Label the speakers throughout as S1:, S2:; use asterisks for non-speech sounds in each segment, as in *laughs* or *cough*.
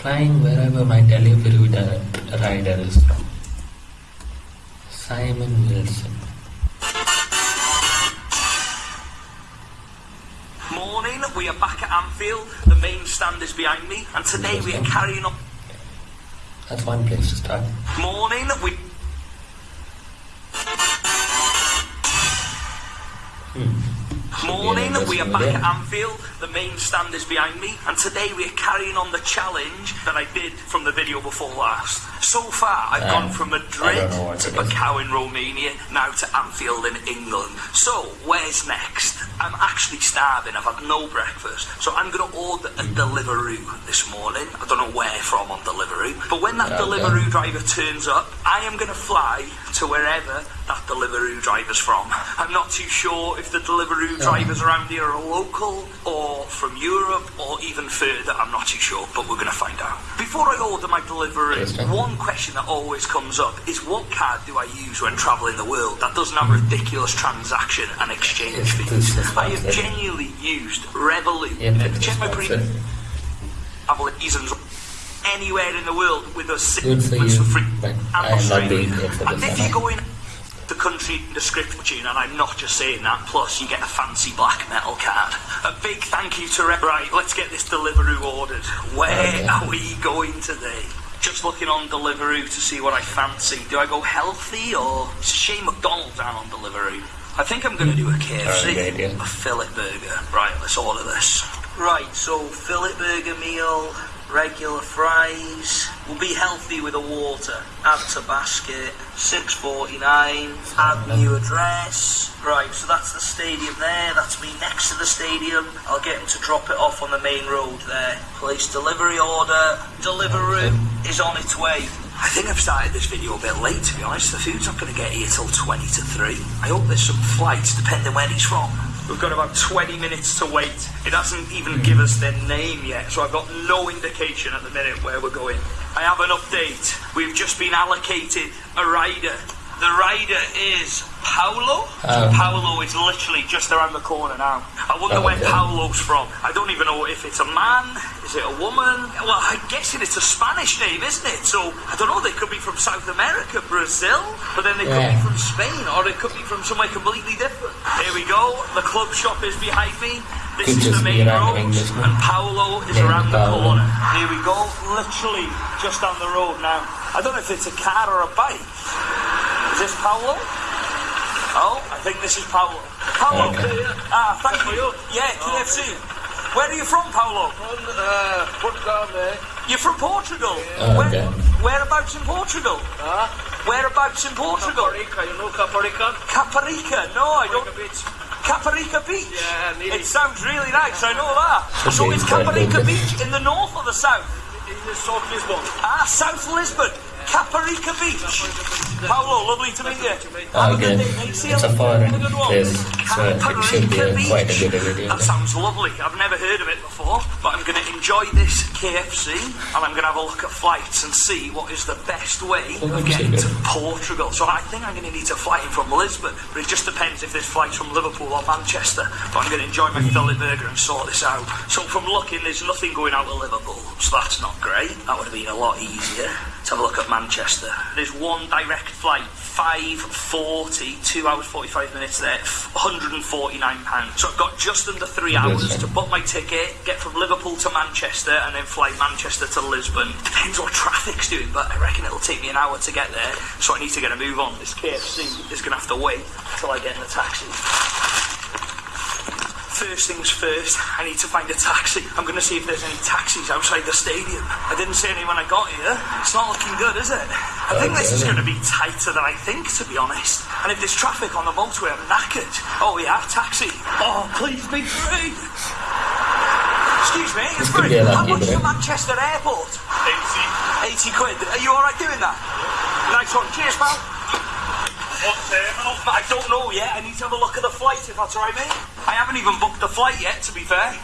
S1: Flying wherever my delivery rider is from. Simon Wilson.
S2: Morning, we are back at Anfield. The main stand is behind me, and today we are carrying on.
S1: That's one place to start.
S2: Morning, we. Hmm.
S1: Morning,
S2: we are back at Anfield. The main stand is behind me, and today we are carrying on the challenge that I did from the video before last. So far, I've
S1: Um,
S2: gone from Madrid
S1: don't know what
S2: to. Macau in Romania, now to Anfield in England. So, where's next? I'm actually starving. I've had no breakfast, so I'm going to order a Deliveroo this morning. I don't know where from on Deliveroo, but when that
S1: Okay.
S2: Deliveroo driver turns up, I am going to fly to wherever that Deliveroo driver's from. I'm not too sure if the Deliveroo drivers around here are local or from Europe or even further. I'm not too sure, but we're going to find out. Before I order my Deliveroo,
S1: Interesting.
S2: one question that always comes up is what card do I use when travelling the world that doesn't have ridiculous transaction and exchange
S1: Yes,
S2: fees? I have genuinely used Revolut.
S1: Yeah,
S2: check my travel reasons anywhere in the world with six
S1: Good for you,
S2: for free
S1: but I am not being
S2: And if you go in the country description, and I'm not just saying that, plus you get a fancy black metal card. A big thank you to Re- Right, let's get this Deliveroo ordered. Where
S1: Okay.
S2: are we going today? Just looking on Deliveroo to see what I fancy. Do I go healthy or it's a shame McDonald's aren't on Deliveroo? I think I'm going to do a KFC,
S1: idea.
S2: a fillet burger. Right, let's order this. Right, so fillet burger meal, regular fries. We'll be healthy with a water. Add to basket. Six forty nine. Add new address. Right, so that's the stadium there. That's me next to the stadium. I'll get him to drop it off on the main road there. Place delivery order. Deliveroo is on its way. I think I've started this video a bit late, to be honest. The food's not going to get here till 20 to 3. I hope there's some flights, depending where he's from. We've got about 20 minutes to wait. It doesn't even give us their name yet, so I've got no indication at the minute where we're going. I have an update. We've just been allocated a rider. The rider is Paolo.
S1: Oh.
S2: Paolo is literally just around the corner now. I wonder
S1: Oh,
S2: where. Paolo's from. I don't even know if it's a man, is it a woman? Well, I'm guessing it's a Spanish name, isn't it? So I don't know. They could be from South America, Brazil, but then they could be from Spain, or it could be from somewhere completely different. Here we go. The club shop is behind me. This is the main road, and Paolo is around the corner. Here we go. Literally just down the road now. I don't know if it's a car or a bike. Is this Paolo? Oh, I think this is Paolo. Paolo.
S1: Okay.
S2: Ah, thank you. Yeah, KFC. Where are you from, Paolo?
S3: From uh, Portugal, mate.
S2: You're from Portugal.
S1: Oh,
S2: Where,
S1: okay.
S2: whereabouts in Portugal?
S3: Huh?
S2: Whereabouts in Portugal?
S3: Caparica, you know Caparica?
S2: Caparica. No, I don't.
S3: Caparica Beach.
S2: Caparica Beach.
S3: Yeah, nearly.
S2: It sounds really nice. I know that.
S1: Should
S2: So
S1: be
S2: is Caparica. Beach in the north or the south?
S3: In the South Lisbon.
S2: Ah, South Lisbon. Caparica Beach. Paolo, lovely to meet you. A good day, mate. See you
S1: It's a foreign
S2: Have a good one.
S1: place, so uh, it should be uh,
S2: a-
S1: quite a good video.
S2: That sounds lovely. I've never heard of it before, but I'm going to enjoy this KFC and I'm going to have a look at flights and see what is the best way
S1: Oh,
S2: of getting to. Portugal. So I think I'm going to need to fly in from Lisbon, but it just depends if this flight's from Liverpool or Manchester. But I'm going to enjoy my fillet burger and sort this out. So from looking, there's nothing going out of Liverpool, so that's not great. That would have been a lot easier. Let's have a look at Manchester. There's one direct flight, 540, 2 hours 45 minutes there, 149 pounds. So I've got just under three hours to book my ticket, get from Liverpool to Manchester, and then fly Manchester to Lisbon. Depends what traffic's doing, but I reckon it'll take me an hour to get there. So I need to get a move on. This KFC is going to have to wait till I get in the taxi. First things first, I need to find a taxi. I'm going to see if there's any taxis outside the stadium. I didn't see any when I got here. It's not looking good, is it? I think this is going to be tighter than I think, to be honest. And if there's traffic on the motorway, I'm knackered. Oh, yeah, taxi. Oh, please be free. Excuse me, it's free. How much is
S1: break.
S2: Manchester airport? 80. 80 quid. Are you alright doing that? Nice one. Cheers, pal. What terminal? I don't know yet. I need to have a look at the flight if that's alright, mate. I haven't even booked the flight yet, to be fair.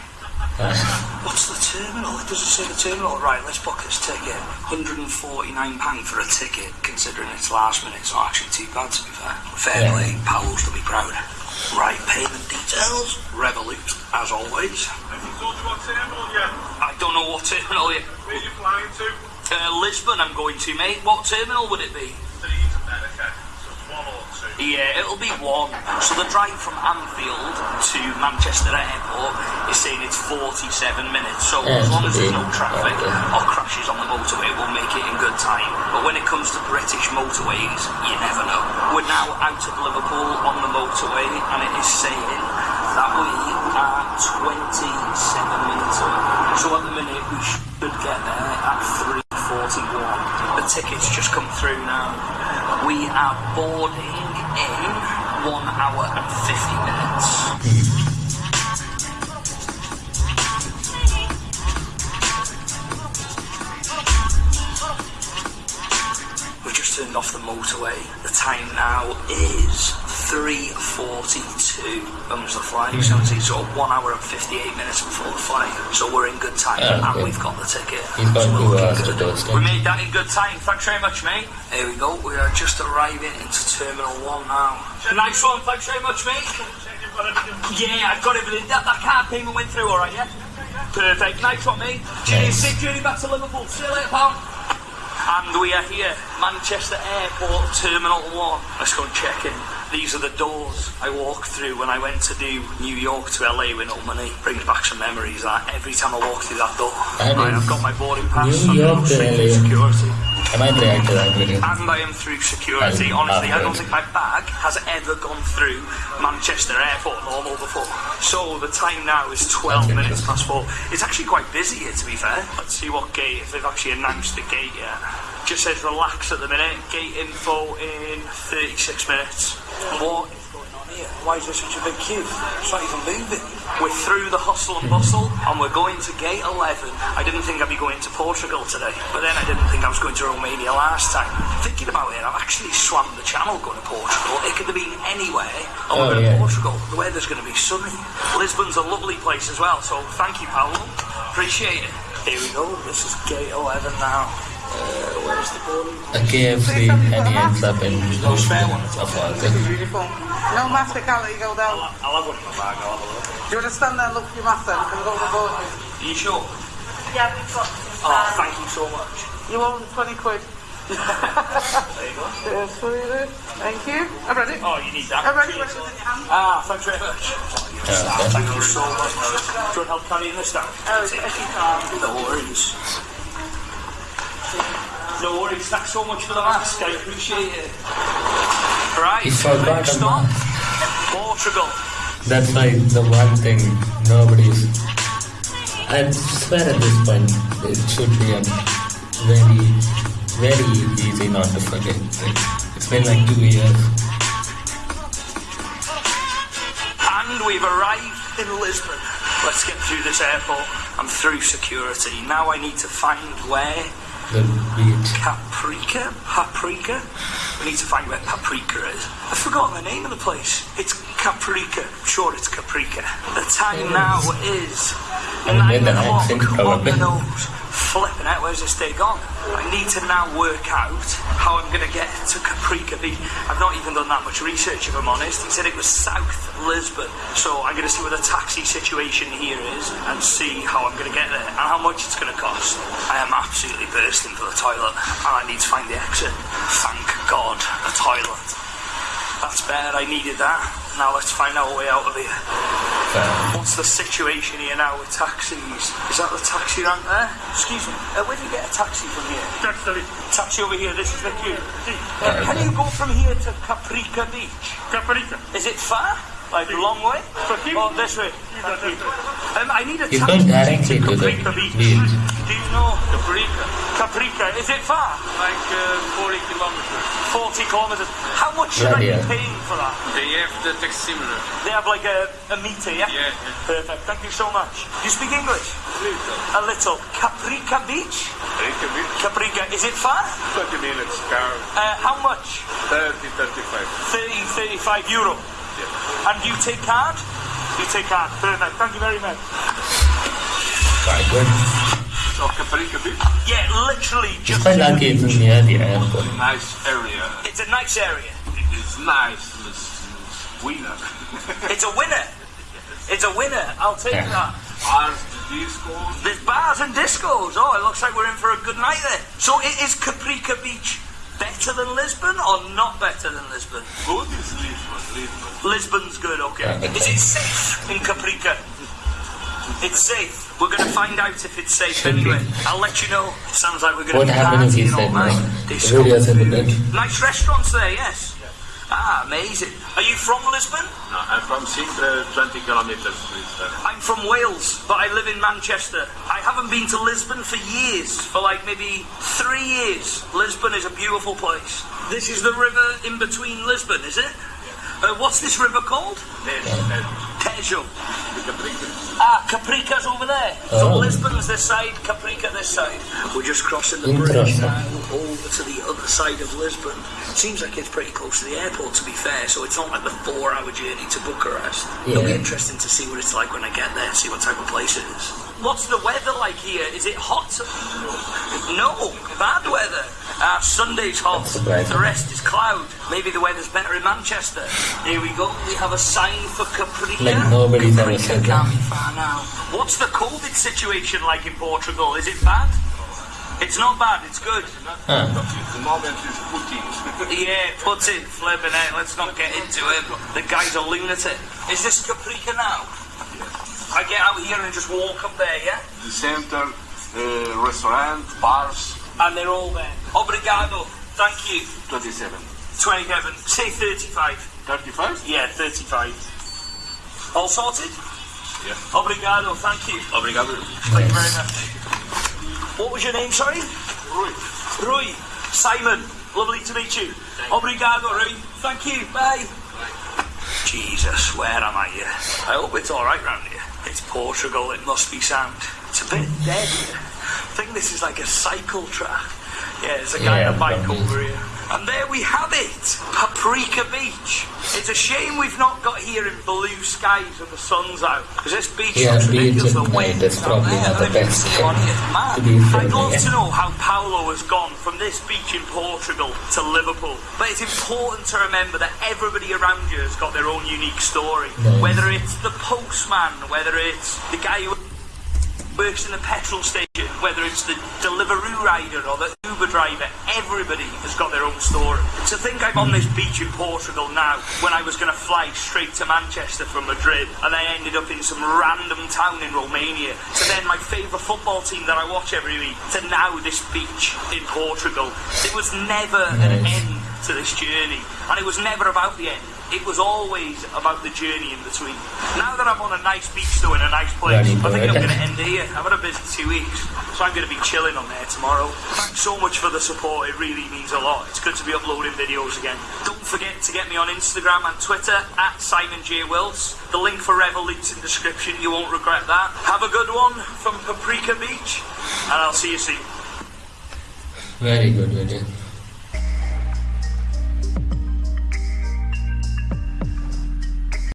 S2: What's the terminal? It doesn't say the terminal. Right, let's book this ticket. £149 for a ticket, considering it's last minute. It's not actually too bad, to be fair. Fair
S1: Yeah.
S2: play. Powell's to be proud. Right, payment details. Revolut, as always.
S3: Have you told you what terminal yet?
S2: I don't know what terminal yet.
S3: Where are you flying to?
S2: Uh, Lisbon, I'm going to, mate. What terminal would it be? Yeah, it'll be one. So the drive from Anfield to Manchester Airport is saying it's 47 minutes. So
S1: Yeah,
S2: as long as there's no traffic or crashes on the motorway, we'll make it in good time. But when it comes to British motorways, you never know. We're now out of Liverpool on the motorway, and it is saying that we are 27 minutes away. So at the minute, we should get there at 3.41. The tickets just come through now. We are boarding in one hour and 50 minutes. We've just turned off the motorway. The time now is 3.42. When was the flight? 70, so one hour and 58 minutes before the flight. So we're in good time and
S1: okay.
S2: we've got the ticket. So we're looking
S1: hours to
S2: good. We made that in good time. Thanks very much, mate. Here we go. We are just arriving into Terminal 1 now. Nice one. Thanks very much, mate.
S3: Check you've got everything.
S2: Yeah, I've got everything. That, that card payment went through all right, yeah? Perfect. Nice one, mate. Cheers.
S1: Nice.
S2: Safe journey back to Liverpool. See you later, pal. And we are here, Manchester Airport, Terminal 1. Let's go and check in. These are the doors I walked through when I went to do New York to LA with no money. Brings back some memories that every time I walk through that door. Right, I've got my boarding pass.
S1: New York to LA.
S2: security.
S1: I to that video.
S2: And I am through security.
S1: Um,
S2: Honestly, I don't think my bag has ever gone through Manchester Airport normal before. So the time now is 12 minutes past four. It's actually quite busy here, to be fair. Let's see what gate, if they've actually announced the gate yet. Just says relax at the minute. Gate info in 36 minutes. What is going on here? Why is there such a big queue? It's not even moving. We're through the hustle and bustle and we're going to gate 11. I didn't think I'd be going to Portugal today, but then I didn't think I was going to Romania last time. Thinking about it, I've actually swam the channel going to Portugal. It could have been anywhere.
S1: Oh, yeah.
S2: to Portugal. The weather's going to be sunny. Lisbon's a lovely place as well, so thank you, Paolo. Appreciate it. Here we go. This is gate 11 now. Uh, where's the boarding?
S1: A KFC and he ends up in
S2: No spare one.
S1: of all
S4: This beautiful. No mask, I can't you go down.
S2: I'll have one in my bag. I'll have a look.
S4: Do you want to stand there and look for your mask then? Can we go to the boat?
S2: Are you sure?
S5: Yeah, we've got some.
S2: Oh, thank you so much.
S4: You owe 20 quid.
S2: There you go. *laughs*
S4: Yes, sweetie. Thank you. I'm ready.
S2: Oh, you need that.
S4: I'm ready.
S2: Cheers.
S4: ready. Oh,
S2: Ah, thanks very much.
S1: Yeah, *laughs* okay.
S2: Thank you so much. Do you want help carrying this down?
S4: Oh, if you can.
S2: No worries. No worries. Thanks so much for the mask. I appreciate it. Right. Next stop. Portugal.
S1: That's like the one thing nobody's. I swear at this point it should be a very, very easy not to forget. It's been like two years.
S2: And we've arrived in Lisbon. Let's get through this airport. I'm through security. Now I need to find where
S1: The beach.
S2: Caprica? Paprika? We need to find where Paprika is. I've forgotten the name of the place. It's Caprica. Sure it's Caprica. The time now is
S1: And an
S2: o'clock
S1: accent, probably.
S2: the. Flipping out, where's this day gone? I need to now work out how I'm going to get to Caprica Beach. I've not even done that much research, if I'm honest. He said it was South Lisbon. So I'm going to see where the taxi situation here is and see how I'm going to get there and how much it's going to cost. I am absolutely bursting for the toilet and I need to find the exit. Thank God, a toilet. That's better, I needed that. Now let's find our way out of here.
S1: Fair.
S2: What's the situation here now with taxis? Is that the taxi rank there? Excuse me, uh, where do you get a taxi from here?
S3: Taxi.
S2: Taxi over here, this is the queue. Uh,
S1: Yeah,
S2: can you go from here to Caprica Beach?
S3: Caprica.
S2: Is it far? Like a long way?
S3: For him?
S2: Oh, this way. Thank. Um, I need a
S1: He's
S2: taxi
S1: going directly to the
S2: Caprica Beach.
S1: Beach.
S2: Know
S3: Caprica.
S2: Caprica? Is it far?
S3: Like uh, 40 kilometers.
S2: 40 kilometres. How much should
S1: Bloody
S2: I be paying for that?
S3: They have the taximeter.
S2: They have like a, a meter, yeah?
S3: Yeah, yeah.
S2: Perfect. Thank you so much. Do you speak English? A little. Caprica Beach?
S3: Caprica beach.
S2: Caprica. Is it far?
S3: 20 minutes car.
S2: Uh, how much?
S3: 30, 35.
S2: 30, 35 euro.
S3: Yeah.
S2: And you take card? You take card. Perfect. Thank you very much.
S1: Quite good.
S3: So Caprica beach.
S2: Yeah, literally
S1: It's
S2: just.
S1: quite lucky it's near the airport.
S3: Nice area.
S2: It's a nice area.
S3: It is nice. It's, it's winner. *laughs*
S2: It's a winner. It's a winner. I'll take
S1: Yeah.
S2: that.
S3: Ours discos.
S2: There's bars and discos. Oh, it looks like we're in for a good night there. So i- is Caprica Beach better than Lisbon or not better than Lisbon?
S3: Good is Lisbon, Lisbon.
S2: Lisbon's good, okay.
S1: Yeah, okay.
S2: Is it safe in Caprica? It's safe. We're going to find out if it's safe
S1: Should be.
S2: anyway. I'll let you know. Sounds like we're going
S1: What
S2: to be
S1: happened if
S2: partying all night.
S1: The
S2: Disco
S1: videos in the
S2: Nice restaurants there, yes. Ah, amazing. Are you from Lisbon?
S3: No, I'm from Sintra, 20 kilometers. Lisbon.
S2: I'm from Wales, but I live in Manchester. I haven't been to Lisbon for years, for like maybe three years. Lisbon is a beautiful place. This is the river in between Lisbon, is it? Uh, what's this river called? Tejo. Ah, Caprica's over there. So
S1: Oh.
S2: Lisbon's this side, Caprica this side. We're just crossing the bridge now over to the other side of Lisbon. Seems like it's pretty close to the airport, to be fair, so it's not like the four-hour journey to Bucharest. It'll be interesting to see what it's like when I get there, see what type of place it is. What's the weather like here? Is it hot? No, bad weather. Uh, Sunday's hot. The rest is cloud. Maybe the weather's better in Manchester. Here we go. We have a sign for Caprica.
S1: Like nobody's ever
S2: Caprica
S1: said
S2: can't
S1: that.
S2: be far now. What's the COVID situation like in Portugal? Is it bad? It's not bad. It's good.
S1: Huh.
S3: The moment is Putin.
S2: Yeah, put it, flipping it. Let's not get into it. The guy's a lunatic. Is this Caprica now? I get out here and just walk up there, yeah?
S3: the center, uh, restaurant, bars,
S2: And they're all there. Obrigado. Thank you.
S3: 27.
S2: 27. Say 35.
S3: 35?
S2: Yeah, 35. All sorted?
S3: Yeah.
S2: Obrigado. Thank you.
S3: Obrigado.
S2: Thank you very much. What was your name, sorry?
S3: Rui.
S2: Rui. Simon. Lovely to meet you. Obrigado, Rui. Thank you. Bye. Jesus, where am I here? I hope it's alright round here. It's Portugal, it must be sound. It's a bit dead here. I think this is like a cycle track. Yeah, there's a guy
S1: Yeah,
S2: on a bike
S1: um,
S2: over here. And there we have it, Paprika Beach. It's a shame we've not got here in blue skies and the sun's out. Because this beach
S1: Yeah,
S2: looks ridiculous. The wind
S1: is probably
S2: there,
S1: not the
S2: I don't even
S1: best
S2: see it on here. It's mad.
S1: to be
S2: I'd love
S1: yeah.
S2: to know how Paolo has gone from this beach in Portugal to Liverpool. But it's important to remember that everybody around you has got their own unique story.
S1: Nice.
S2: Whether it's the postman, whether it's the guy who works in the petrol station, whether it's the Deliveroo rider or the Uber driver, everybody has got their own story. To think I'm on this beach in Portugal now when I was going to fly straight to Manchester from Madrid and I ended up in some random town in Romania to then my favourite football team that I watch every week to now this beach in Portugal. It was never an end to this journey and it was never about the end. It was always about the journey in between. Now that I'm on a nice beach though in a nice place, I think I'm going to end here. I've had a busy two weeks, so I'm going to be chilling on there tomorrow. Thanks so much for the support. It really means a lot. It's good to be uploading videos again. Don't forget to get me on Instagram and Twitter at Simon J Wills. The link for Revolut links in description. You won't regret that. Have a good one from Paprika Beach, and I'll see you soon.
S1: Very good video.